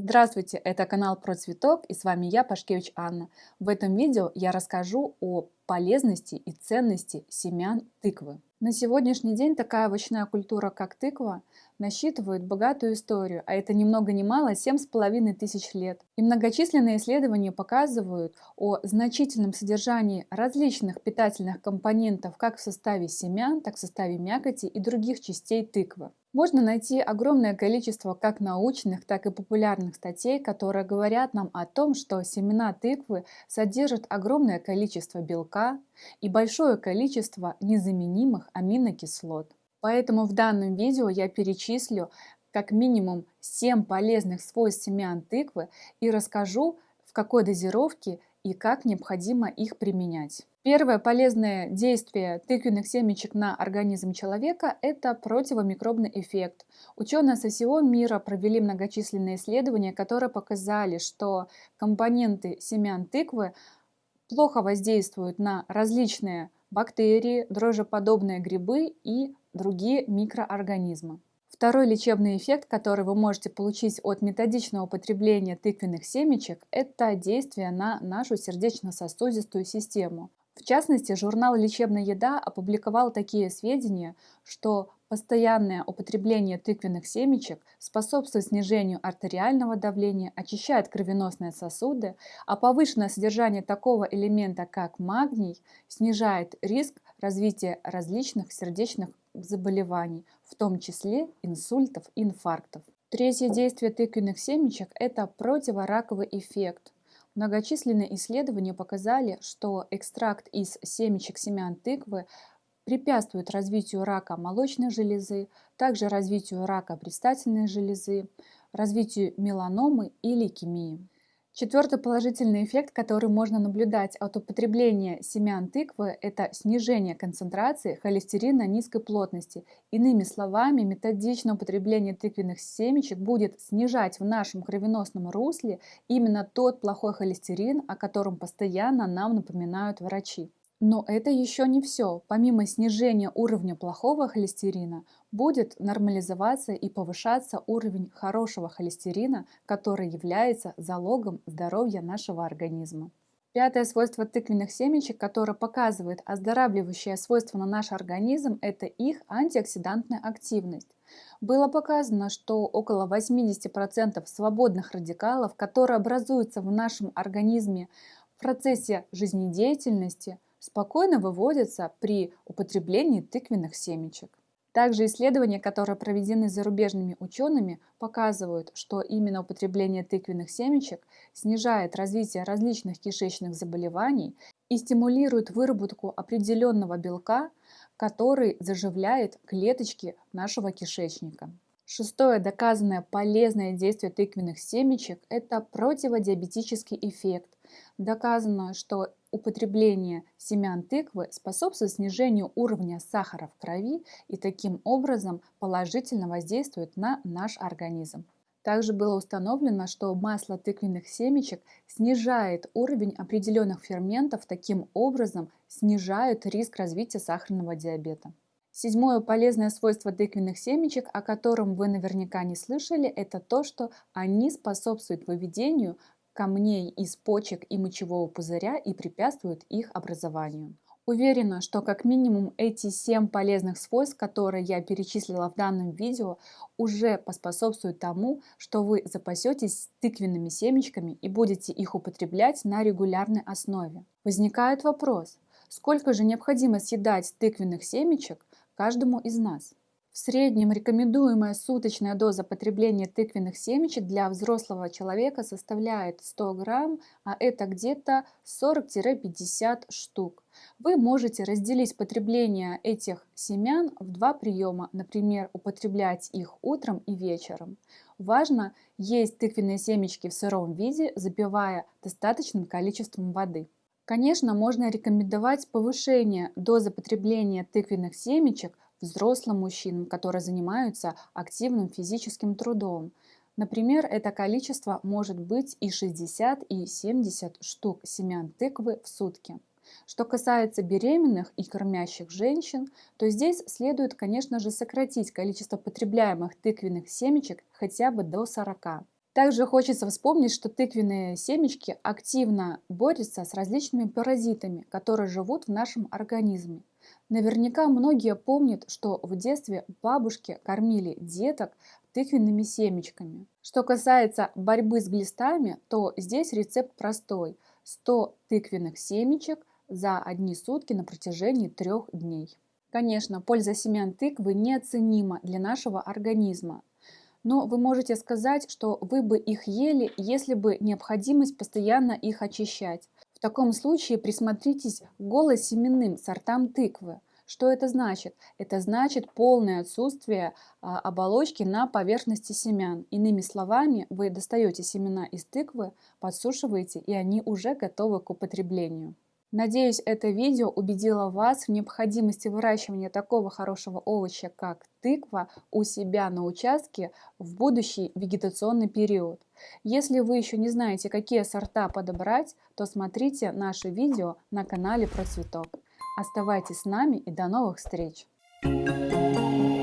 Здравствуйте, это канал Про Цветок и с вами я, Пашкевич Анна. В этом видео я расскажу о полезности и ценности семян тыквы. На сегодняшний день такая овощная культура, как тыква, насчитывает богатую историю, а это ни много ни мало 7,5 тысяч лет. И многочисленные исследования показывают о значительном содержании различных питательных компонентов как в составе семян, так и в составе мякоти и других частей тыквы. Можно найти огромное количество как научных, так и популярных статей, которые говорят нам о том, что семена тыквы содержат огромное количество белка и большое количество незаменимых аминокислот. Поэтому в данном видео я перечислю как минимум 7 полезных свойств семян тыквы и расскажу, в какой дозировке и как необходимо их применять. Первое полезное действие тыквенных семечек на организм человека – это противомикробный эффект. Ученые со всего мира провели многочисленные исследования, которые показали, что компоненты семян тыквы плохо воздействуют на различные бактерии, дрожжеподобные грибы и другие микроорганизмы. Второй лечебный эффект, который вы можете получить от методичного употребления тыквенных семечек, это действие на нашу сердечно-сосудистую систему. В частности, журнал «Лечебная еда» опубликовал такие сведения, что постоянное употребление тыквенных семечек способствует снижению артериального давления, очищает кровеносные сосуды, а повышенное содержание такого элемента, как магний, снижает риск развития различных сердечных заболеваний, в том числе инсультов инфарктов. Третье действие тыквенных семечек – это противораковый эффект. Многочисленные исследования показали, что экстракт из семечек семян тыквы препятствует развитию рака молочной железы, также развитию рака предстательной железы, развитию меланомы и лейкемии. Четвертый положительный эффект, который можно наблюдать от употребления семян тыквы, это снижение концентрации холестерина низкой плотности. Иными словами, методичное употребление тыквенных семечек будет снижать в нашем кровеносном русле именно тот плохой холестерин, о котором постоянно нам напоминают врачи. Но это еще не все. Помимо снижения уровня плохого холестерина, будет нормализоваться и повышаться уровень хорошего холестерина, который является залогом здоровья нашего организма. Пятое свойство тыквенных семечек, которое показывает оздоравливающее свойство на наш организм, это их антиоксидантная активность. Было показано, что около 80% свободных радикалов, которые образуются в нашем организме в процессе жизнедеятельности – спокойно выводятся при употреблении тыквенных семечек. Также исследования, которые проведены зарубежными учеными, показывают, что именно употребление тыквенных семечек снижает развитие различных кишечных заболеваний и стимулирует выработку определенного белка, который заживляет клеточки нашего кишечника. Шестое доказанное полезное действие тыквенных семечек – это противодиабетический эффект. Доказано, что употребление семян тыквы способствует снижению уровня сахара в крови и таким образом положительно воздействует на наш организм. Также было установлено, что масло тыквенных семечек снижает уровень определенных ферментов, таким образом снижает риск развития сахарного диабета. Седьмое полезное свойство тыквенных семечек, о котором вы наверняка не слышали, это то, что они способствуют выведению камней из почек и мочевого пузыря и препятствуют их образованию. Уверена, что как минимум эти 7 полезных свойств, которые я перечислила в данном видео, уже поспособствуют тому, что вы запасетесь тыквенными семечками и будете их употреблять на регулярной основе. Возникает вопрос, сколько же необходимо съедать тыквенных семечек, каждому из нас. В среднем рекомендуемая суточная доза потребления тыквенных семечек для взрослого человека составляет 100 грамм, а это где-то 40-50 штук. Вы можете разделить потребление этих семян в два приема, например, употреблять их утром и вечером. Важно есть тыквенные семечки в сыром виде, запивая достаточным количеством воды. Конечно, можно рекомендовать повышение дозы потребления тыквенных семечек взрослым мужчинам, которые занимаются активным физическим трудом. Например, это количество может быть и 60, и 70 штук семян тыквы в сутки. Что касается беременных и кормящих женщин, то здесь следует, конечно же, сократить количество потребляемых тыквенных семечек хотя бы до 40. Также хочется вспомнить, что тыквенные семечки активно борются с различными паразитами, которые живут в нашем организме. Наверняка многие помнят, что в детстве бабушки кормили деток тыквенными семечками. Что касается борьбы с глистами, то здесь рецепт простой. 100 тыквенных семечек за одни сутки на протяжении трех дней. Конечно, польза семян тыквы неоценима для нашего организма. Но вы можете сказать, что вы бы их ели, если бы необходимость постоянно их очищать. В таком случае присмотритесь к голосеменным сортам тыквы. Что это значит? Это значит полное отсутствие а, оболочки на поверхности семян. Иными словами, вы достаете семена из тыквы, подсушиваете, и они уже готовы к употреблению. Надеюсь, это видео убедило вас в необходимости выращивания такого хорошего овоща, как тыква, у себя на участке в будущий вегетационный период. Если вы еще не знаете, какие сорта подобрать, то смотрите наше видео на канале Процветок. Оставайтесь с нами и до новых встреч! Thank you.